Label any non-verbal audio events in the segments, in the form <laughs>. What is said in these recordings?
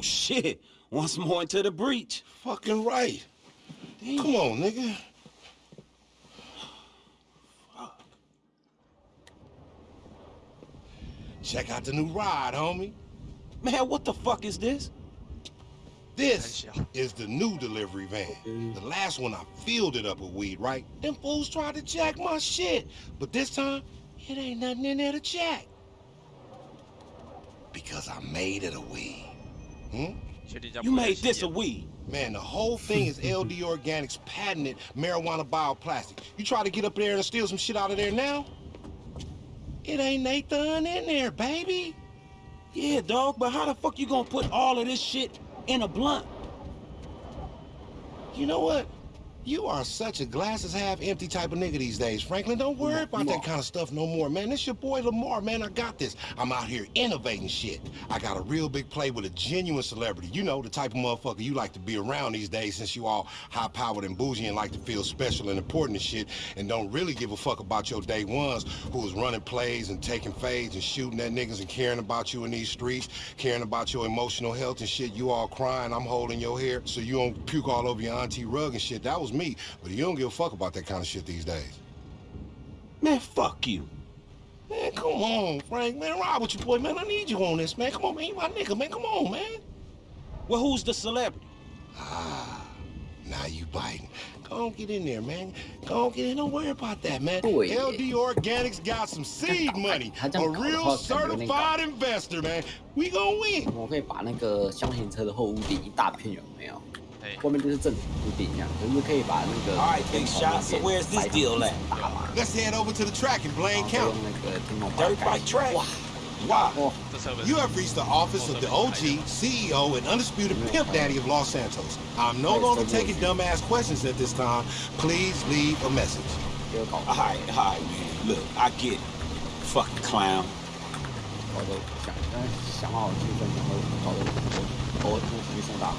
Oh, shit. Once more into the breach. Fucking right. Damn. Come on, nigga. Check out the new ride, homie. Man, what the fuck is this? This is the new delivery van. The last one I filled it up with weed, right? Them fools tried to jack my shit. But this time, it ain't nothing in there to jack. Because I made it a weed. Hmm? You made this a weed. Man, the whole thing is LD Organics patented marijuana bioplastic. You try to get up there and steal some shit out of there now? It ain't Nathan in there, baby. Yeah, dog, but how the fuck you gonna put all of this shit in a blunt? You know what? You are such a glasses half empty type of nigga these days, Franklin. Don't worry about that kind of stuff no more, man. This your boy Lamar, man. I got this. I'm out here innovating shit. I got a real big play with a genuine celebrity. You know, the type of motherfucker you like to be around these days since you all high-powered and bougie and like to feel special and important and shit and don't really give a fuck about your day ones who is running plays and taking fades and shooting at niggas and caring about you in these streets, caring about your emotional health and shit. You all crying, I'm holding your hair so you don't puke all over your auntie rug and shit. That was me, but you don't give a fuck about that kind of shit these days. Man, fuck you. Man, come on, Frank. Man, ride with your boy, man. I need you on this, man. Come on, man. You my nigga, man. Come on, man. Well, who's the celebrity? Ah, now you biting. Go on, get in there, man. Go on, get in. Don't worry about that, man. 对 LD Organics got some seed money. <laughs> 他这 A 样搞的 real 话感觉有点搞 certified investor, man. We gonna win. 我可以把那个箱型车的后屋顶一大片有没有？ 哎外面就是正常屋顶一样，可是可以把那个 All right, big shot. So where's this deal at? 打嘛， Let's head over to the track in 然 Blaine 后再用 County. 那个天空 Dirt 盖 bike track? 哇 Wow. 哦，这车不是 You have reached the office of the OG, CEO, and undisputed pimp daddy of Los Santos. I'm no longer taking dumbass questions at this time. Please leave a message. 这个搞 All right, all right, man. Look, I get it. Fucking clown. 搞得想想好气氛，然后搞得我我我没送大嘛。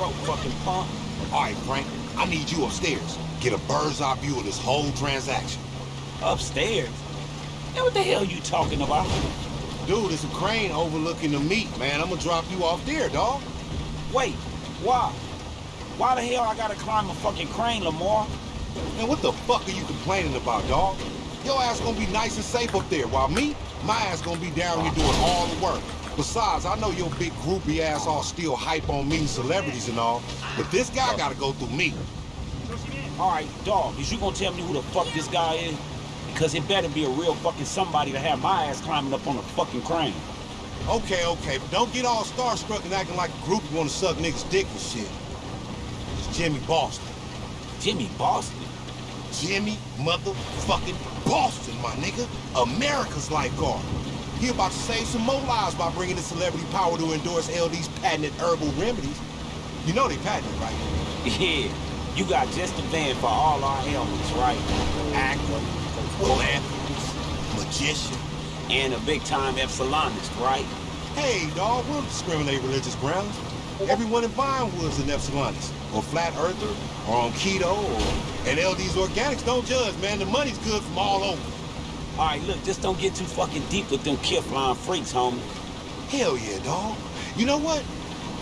Bro, fucking punk. All right, Frank, I need you upstairs. Get a bird's eye view of this whole transaction. Upstairs. Man, what the hell you talking about? Dude, it's a crane overlooking the meat, man. I'm gonna drop you off there, dog. Wait, why? Why the hell I gotta climb a fucking crane, Lamar? Man, what the fuck are you complaining about, dog? Your ass gonna be nice and safe up there, while me, my ass gonna be down here doing all the work. Besides, I know your big groupie ass all still hype on meeting celebrities and all, but this guy gotta go through me. All right, dog, is you gonna tell me who the fuck this guy is? Because it better be a real fucking somebody to have my ass climbing up on a fucking crane. Okay, okay, but don't get all starstruck and acting like a groupie wanna suck niggas' dick and shit. It's Jimmy Boston. Jimmy Boston? Jimmy motherfucking Boston, my nigga. America's lifeguard. He about to save some more lives by bringing the celebrity power to endorse LD's patented herbal remedies. You know they patented, right? Yeah, you got just the van for all our ailments, right? Actor, philanthropist, magician. And a big-time Epsilonist, right? Hey, dog, we don't discriminate religious grounds. Everyone in Vinewood's an Epsilonist, or flat earther, or on keto, or... And LD's organics don't judge, man. The money's good from all over. All right, look, just don't get too fucking deep with them Kifflom freaks, homie. Hell yeah, dog. You know what?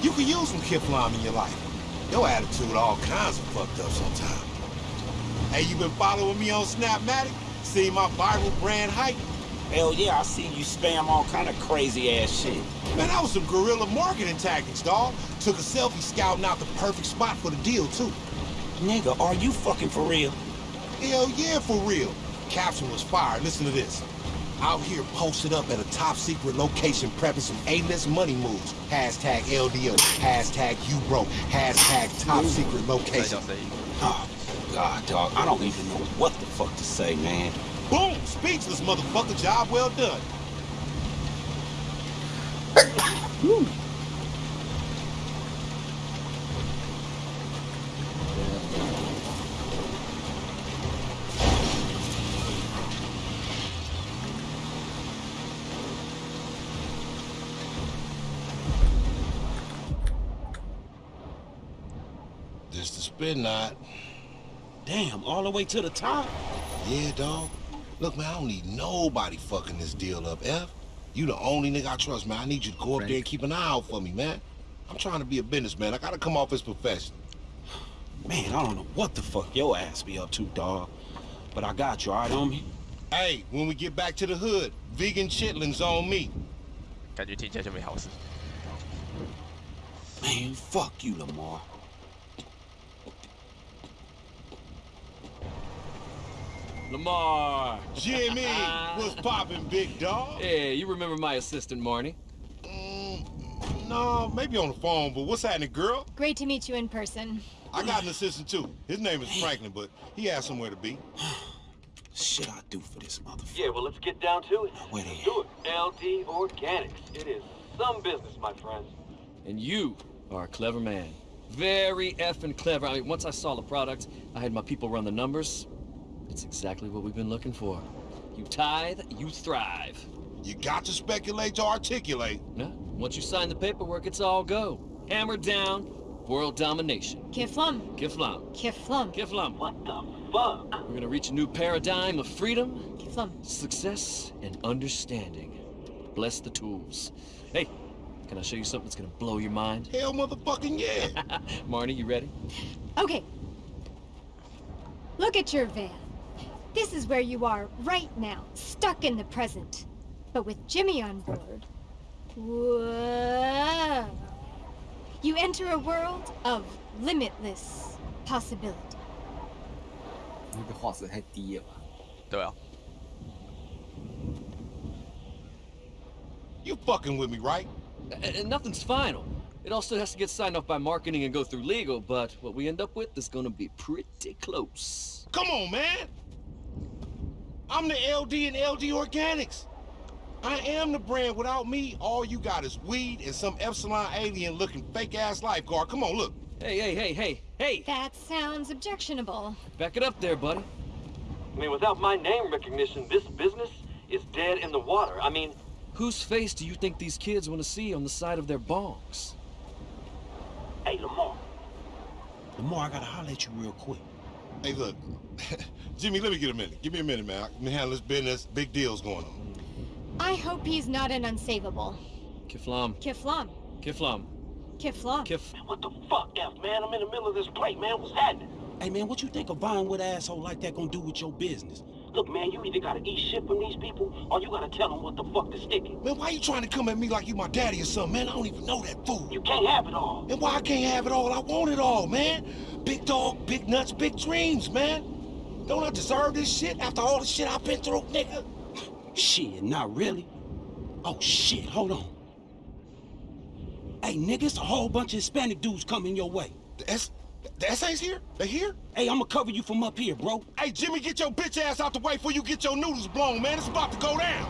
You could use some Kifflom in your life. Your attitude all kinds of fucked up sometimes. Hey, you been following me on Snapmatic? See my viral brand hype? Hell yeah, I see you spam all kind of crazy-ass shit. Man, that was some guerrilla marketing tactics, dog. Took a selfie scouting out the perfect spot for the deal, too. Nigga, are you fucking for real? Hell yeah, for real. Caption was fired. Listen to this. Out here posted up at a top secret location prepping some A-list money moves. Hashtag LDO. Hashtag you broke. Hashtag top secret location. Oh, God, dog. I don't even know what the fuck to say, man. Boom! Speechless, motherfucker. Job well done. This the spin knot. Damn, all the way to the top? Yeah, dog. Look, man, I don't need nobody fucking this deal up, F. You the only nigga I trust, man. I need you to go up there and keep an eye out for me, man. I'm trying to be a businessman. I gotta come off as professional. Man, I don't know what the fuck your ass be up to, dog. But I got you, all right, homie? Hey, when we get back to the hood, vegan chitlins on me. 感觉听起来就没好事。 Man, fuck you, Lamar. Lamar. Jimmy, what's poppin', big dog? Hey, you remember my assistant, Marnie? Mm, no, maybe on the phone, but what's happening, girl? Great to meet you in person. I got an assistant too. His name is Franklin, but he has somewhere to be. <sighs> Shit I do for this motherfucker. Yeah, well, let's get down to it. Where they Let's at? do it. LD Organics. It is some business, my friends. And you are a clever man. Very effing clever. I mean, once I saw the product, I had my people run the numbers. It's exactly what we've been looking for. You tithe, you thrive. You got to speculate to articulate. No, once you sign the paperwork, it's all go. Hammer down, world domination. Kifflom. Kifflom. Kifflom. Kifflom. What the fuck? We're gonna reach a new paradigm of freedom, Kifflom. success, and understanding. Bless the tools. Hey, can I show you something that's gonna blow your mind? <laughs> Hell motherfucking yeah. Marnie, you ready? Okay. Look at your van. This is where you are right now, stuck in the present. But with Jimmy on board, whoa. You enter a world of limitless possibility. 那个画质太低了吧？对啊， you fucking with me, right? A- And nothing's final. It all still has to get signed off by marketing and go through legal, but what we end up with is gonna be pretty close. Come on, man. I'm the LD and LD Organics. I am the brand. Without me, all you got is weed and some Epsilon alien looking fake ass lifeguard. Come on, look. Hey, hey, hey, hey, hey! That sounds objectionable. Back it up there, buddy. I mean, without my name recognition, this business is dead in the water. I mean, Whose face do you think these kids want to see on the side of their bongs? Hey, Lamar. Lamar, I gotta holler at you real quick. Hey, look. <laughs> Jimmy, let me get a minute. Give me a minute, man. I can handle this business. Big deals going on. I hope he's not an unsavable. Kifflom, Kifflom. Kifflom, Kifflom. Kif. man, what the fuck, F, man? I'm in the middle of this plate, man. What's happening? Hey, man, what you think a Vinewood asshole like that gonna do with your business? Look, man, you either gotta eat shit from these people, or you gotta tell them what the fuck to stick it. Man, why you trying to come at me like you my daddy or something, man? I don't even know that fool. You can't have it all. And why I can't have it all? I want it all, man. Big dog, big nuts, big dreams, man. Don't I deserve this shit after all the shit I've been through, nigga? Shit, not really. Oh, shit, hold on. Hey, nigga, it's a whole bunch of Hispanic dudes coming your way. The S, the SA's here? They here? Hey, I'ma cover you from up here, bro. Hey, Jimmy, get your bitch ass out the way before you get your noodles blown, man. It's about to go down.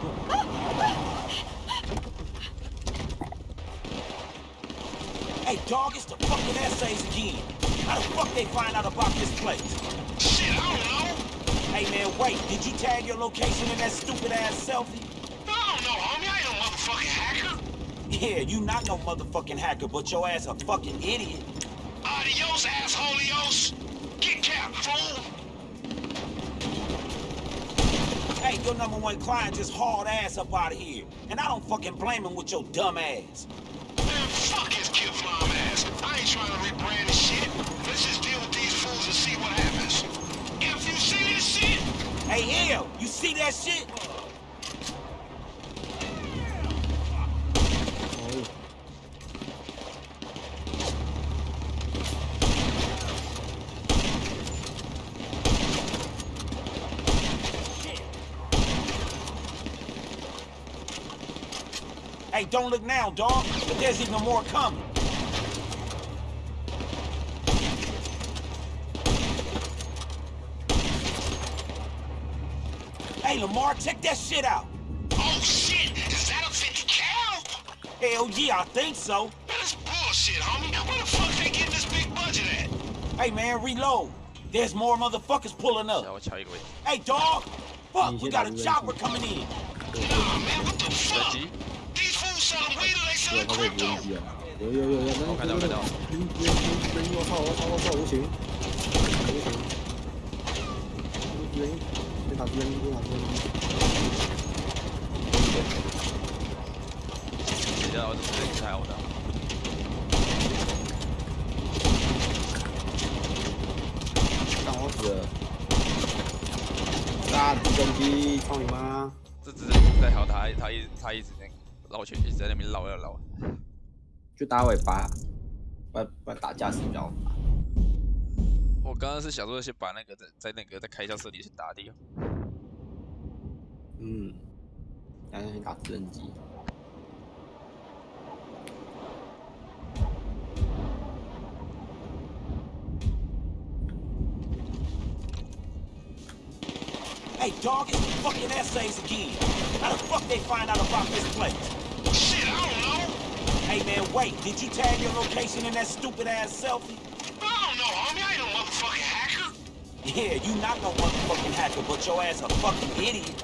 Hey, dog, it's the fucking essays again. How the fuck they find out about this place? Shit, I don't know. Hey, man, wait. Did you tag your location in that stupid ass selfie? I don't know, homie. I ain't no motherfucking hacker. Yeah, you not no motherfucking hacker, but your ass a fucking idiot. Adios, assholeios. Get capped, fool. Hey, your number one client just hauled ass up out of here. And I don't fucking blame him with your dumb ass. Man, fuck his kid flying ass. I ain't trying to rebrand Hey, L, you see that shit? Hey, don't look now, dog, but there's even more coming. Hey, Lamar, check that shit out. Oh shit! Is that a 50 cal? Hell yeah, I think so. Man, that's bullshit, homie. Where the fuck they getting this big budget at? Hey, man, reload. There's more motherfuckers pulling 然 up. 后敲一个位置， Hey, dog! Fuck, we got a chopper coming in. Nah, man, what the 人 fuck? 机， These fools selling weed or they 对， selling 他会不 crypto? 会机啊？有有有有，那我看到看到晕晕晕晕！我操我操我操！无情无情！ 旁边，路旁边。等一下，我直接开我的。干我死大！炸直升机，操你妈！这只升在好，他他一他一直在绕圈，一直在那边绕呀绕。就打尾巴，把把打架驶比较。我刚刚是想说先把那个在在那个在开枪设定先打掉。嗯，然后先打直升机。Hey, dog, it's the fucking essays again. How the fuck they find out about this place? Shit, I don't know. Hey, man, wait. Did you tag your location in that stupid ass selfie? Yeah, you not no motherfucking hacker, but your ass a fucking idiot.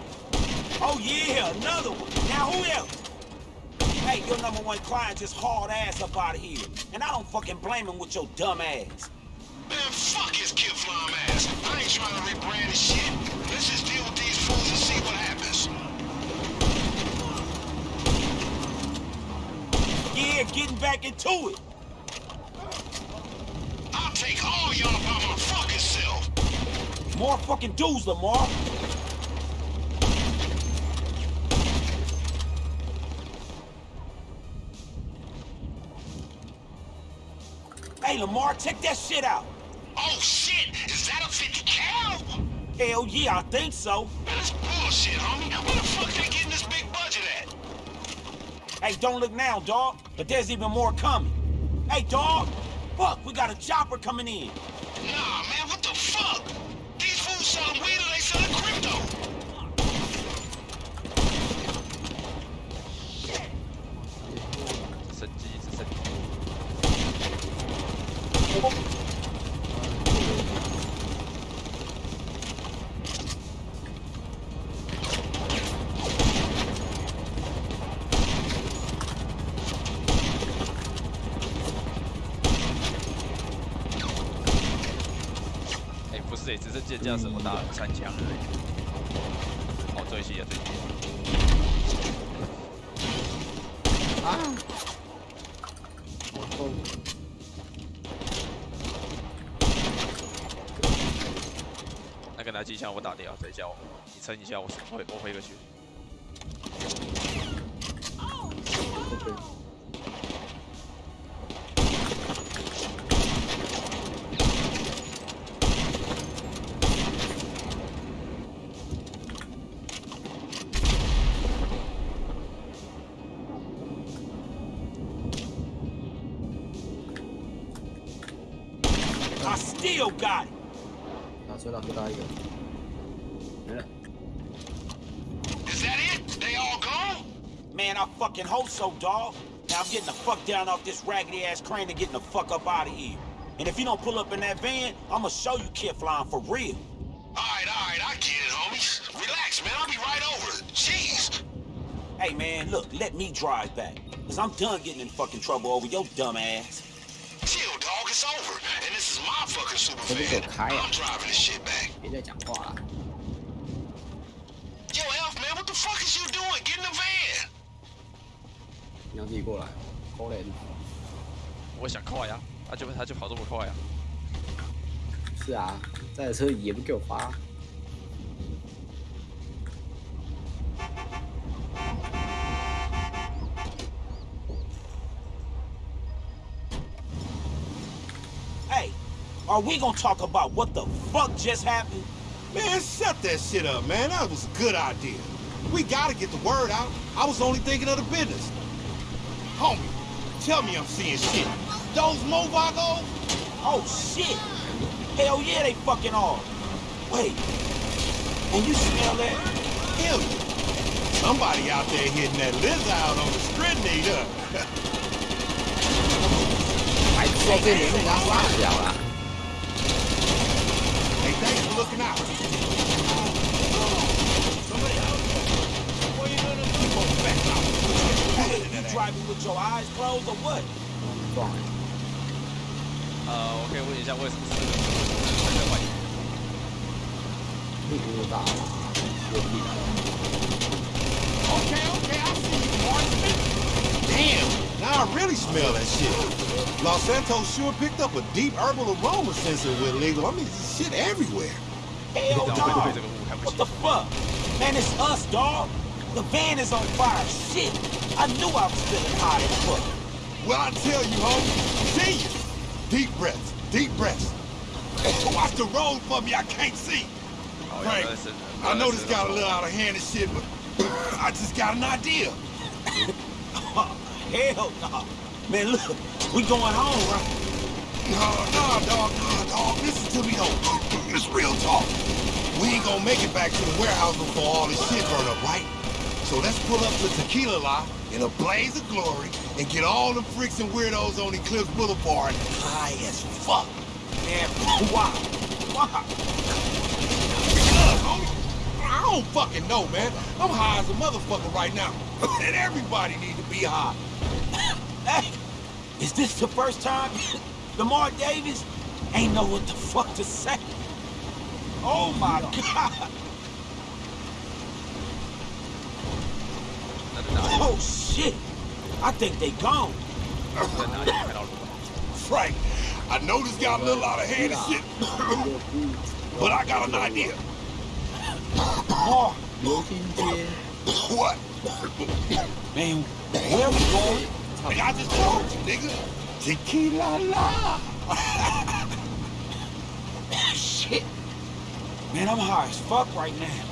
Oh yeah, another one. Now who else? Hey, your number one client just hard ass up out of here. And I don't fucking blame him with your dumb ass. Man, fuck his kid flying ass. I ain't trying to rebrand his shit. Let's just deal with these fools and see what happens. Yeah, getting back into it. I'll take all y'all by my fucking. More fucking dudes, Lamar. Hey, Lamar, check that shit out. Oh shit, is that a 50 cal? Hell yeah, I think so. That's bullshit, homie. Where the fuck they getting this big budget at? Hey, don't look now, dog. But there's even more coming. Hey, dog. Fuck, we got a chopper coming in. 是哎，直升机的驾驶我打了三枪而已。哦，最细的最细。啊！我操！那个拿机枪我打掉，等一下我你撑一下，我我回我回个去。still got it. 打车打车打一个，没了。 Is that it? They all gone? Man, I fucking hope so, dog. Now I'm getting the fuck down off this raggedy ass crane and getting the fuck up out of here. And if you don't pull up in that van, I'ma show you kid flying for real. Alright, alright, I get it, homies. Relax, man. I'll be right over. Jeez. Hey man, look, let me drive back. Cause I'm done getting in fucking trouble over your dumb ass. Chill, dog. It's over. 可不可开呀、啊？别再讲话了。Yo, Elf man, what the fuck is you doing? Get in the van. 你要自己过来，可怜。我想快呀、啊，他就他就跑这么快呀、是啊，这台车也不给我发。are we gonna talk about what the fuck just happened? Man, shut that shit up, man. That was a good idea. We gotta get the word out. I was only thinking of the business. Homie, tell me I'm seeing shit. Those Movagos? Oh shit! Hell yeah, they fucking are. Wait, and you smell that? Hell yeah. Somebody out there hitting that Liz out on the stridinator. 白痴在这里被人家杀掉了。 <laughs> 撞！呃，我可以问一下为什么是这个这个外形？ 并不大啦，我屁啦。 Okay, okay, I see you, Marksman. Damn, now I really smell that shit. Los Santos sure picked up a deep herbal aroma since it went legal. I mean, shit everywhere. Hell 然后会 no! 对这个雾看不 What 起 the。fuck? Man, it's us, dog. The van is on fire. Shit. I knew I was feeling hot as fuck. Well, I tell you, homie. See you. Deep breaths. Deep breaths. Watch the road for me. I can't see. Oh, Frank, yeah, listen. I know this got a little out of hand and shit, but I just got an idea. oh, <laughs> hell no. Man, look. We going home, right? No, no, dog, no, dog. Listen to me, though. It's real talk. We ain't gonna make it back to the warehouse before all this shit burn up, right? So let's pull up to Tequi-la-la in a blaze of glory and get all the freaks and weirdos on Eclipse Boulevard high as fuck. Man, why? Why? Because, homie, I don't fucking know, man. I'm high as a motherfucker right now. <laughs> and everybody need to be high. Hey, is this the first time <laughs> Lamar Davis ain't know what the fuck to say? Oh my god. Oh, shit! I think they gone. Frank, I know this got a little out of hand and shit, but I got an idea. what? Man, where we going? I just told you, nigga. Tequi-la-la. shit. Man, I'm high as fuck right now.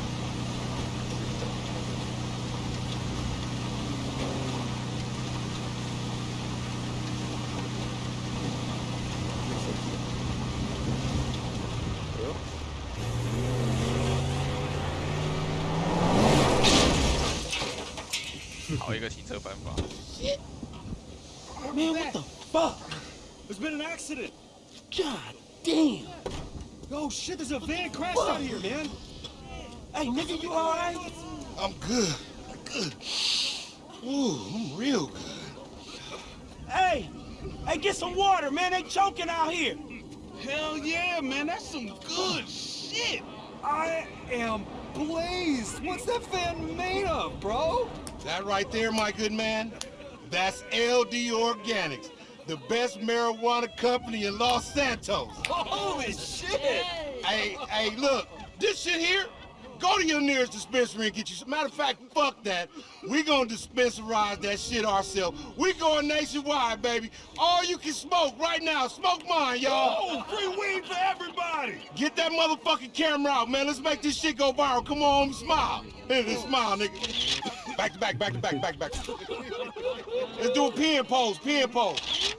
个停车方法。 Man, what the fuck? There's been an accident. God damn. Oh shit, there's a van crashed out here, man. Hey, nigga, you alright? I'm good. Good. Ooh, I'm real good. Hey, hey, get some water, man. They choking out here. Hell yeah, man, that's some good shit. I am blazed. What's that van made of, bro? That right there, my good man, that's LD Organics, the best marijuana company in Los Santos. Holy shit. Hey, hey, look, this shit here, go to your nearest dispensary and get you some. Matter of fact, fuck that. We gonna dispensarize that shit ourselves. We going nationwide, baby. All you can smoke right now. Smoke mine, y'all. Oh, free weed for everybody. Get that motherfucking camera out, man. Let's make this shit go viral. Come on, smile. Here, <laughs> smile, nigga. Back to back, back to back, back to back. Let's do a pin pose, pin pose.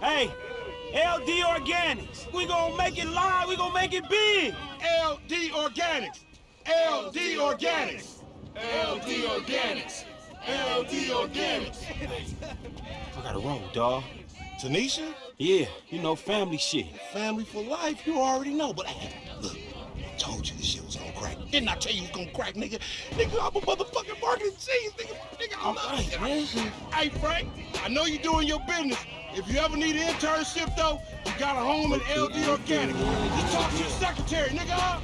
Hey, LD Organics. We gonna make it live. We gonna make it big. LD Organics. LD Organics. LD Organics. LD Organics. I gotta roll, dog. Tanisha, Yeah, you know, family shit. family for life, you already know. But hey, look, I told you this shit was gonna crack. Didn't I tell you was gonna crack, nigga? Nigga, I'm a motherfucking marketing genius, nigga. Nigga, I love right, man. Hey, Frank, I know you're doing your business. If you ever need an internship, though, you got a home at LD Organic. Just talk to your secretary, nigga.